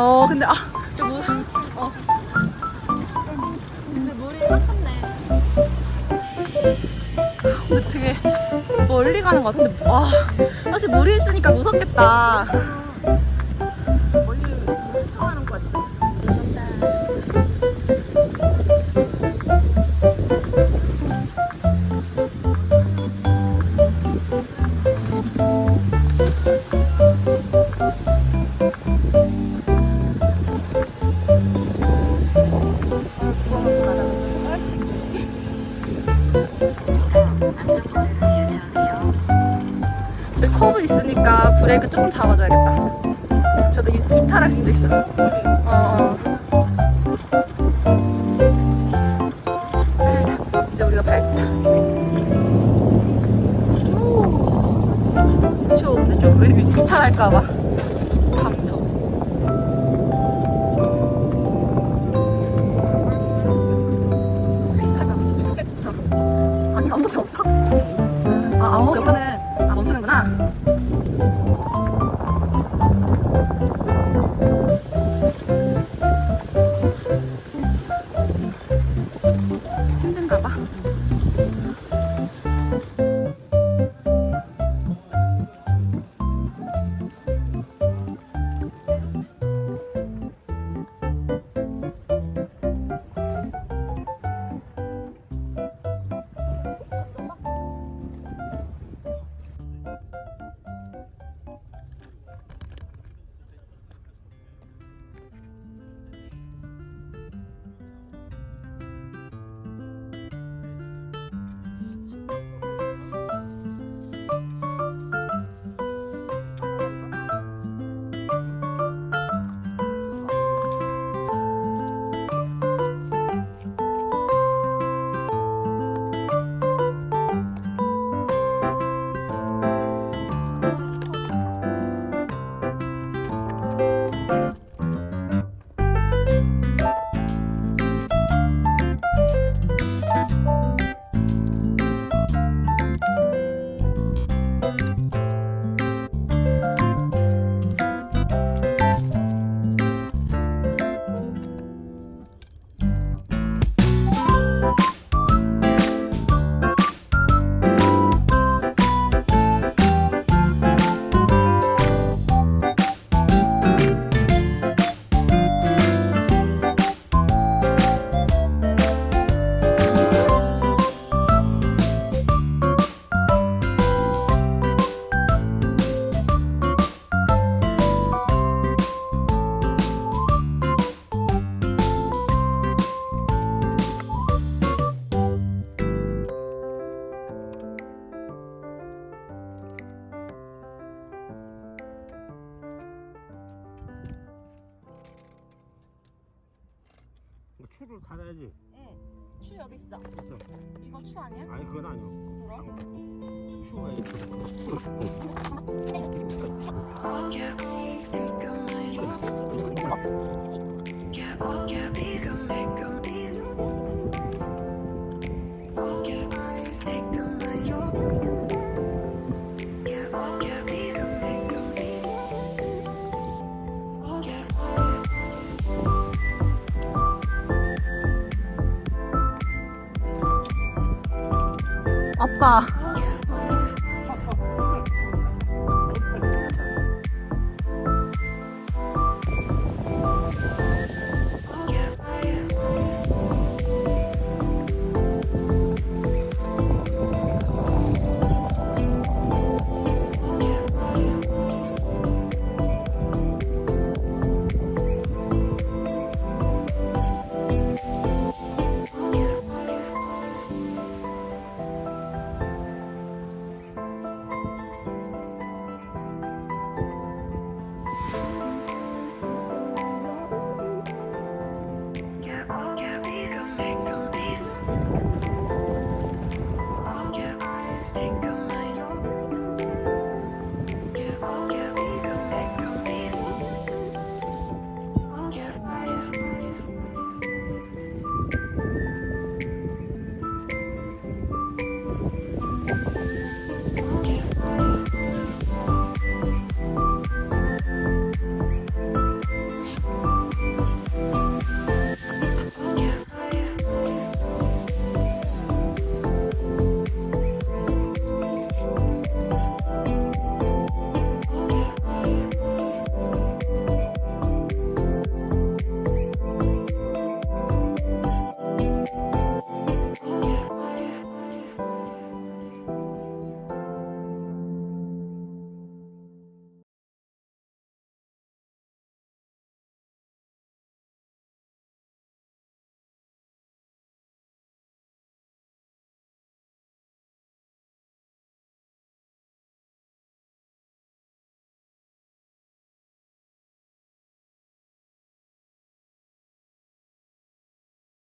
어, 근데 아, 저 물, 어. 근데 물이 컸네. 근데 되게 멀리 가는 것 같은데, 와, 사실 물이 있으니까 무섭겠다. 브레이크 조금 잡아줘야겠다. 저도 이, 이탈할 수도 있어. 어, 어. 추를 갈아야지. 응. 추 여기 있어. 이거 추 아니야? 아니 그건 아니야. 그럼? 추가 있어. 아빠